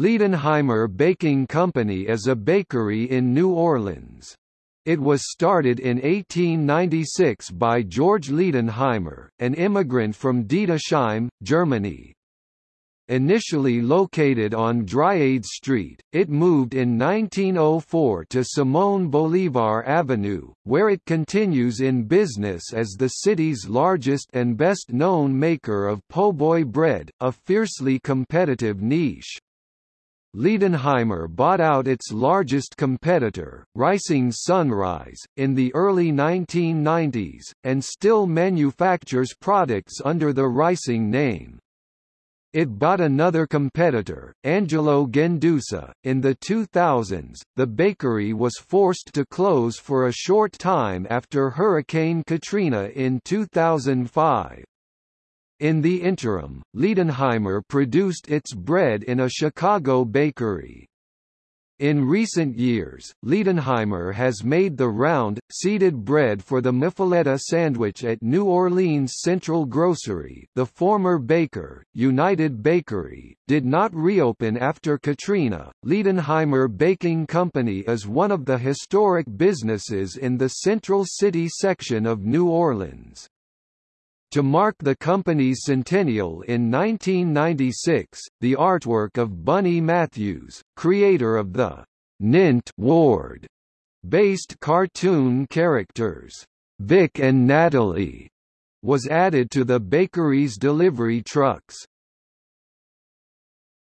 Leidenheimer Baking Company is a bakery in New Orleans. It was started in 1896 by George Leidenheimer, an immigrant from Deidesheim, Germany. Initially located on Dryades Street, it moved in 1904 to Simón Bolívar Avenue, where it continues in business as the city's largest and best-known maker of po' boy bread, a fiercely competitive niche. Leidenheimer bought out its largest competitor, Rising Sunrise, in the early 1990s, and still manufactures products under the Rising name. It bought another competitor, Angelo Gendusa, in the 2000s. The bakery was forced to close for a short time after Hurricane Katrina in 2005. In the interim, Leidenheimer produced its bread in a Chicago bakery. In recent years, Leidenheimer has made the round, seeded bread for the Muffuletta sandwich at New Orleans Central Grocery the former baker, United Bakery, did not reopen after Katrina. Leidenheimer Baking Company is one of the historic businesses in the Central City section of New Orleans. To mark the company's centennial in 1996, the artwork of Bunny Matthews, creator of the Ninth Ward based cartoon characters, Vic and Natalie, was added to the bakery's delivery trucks.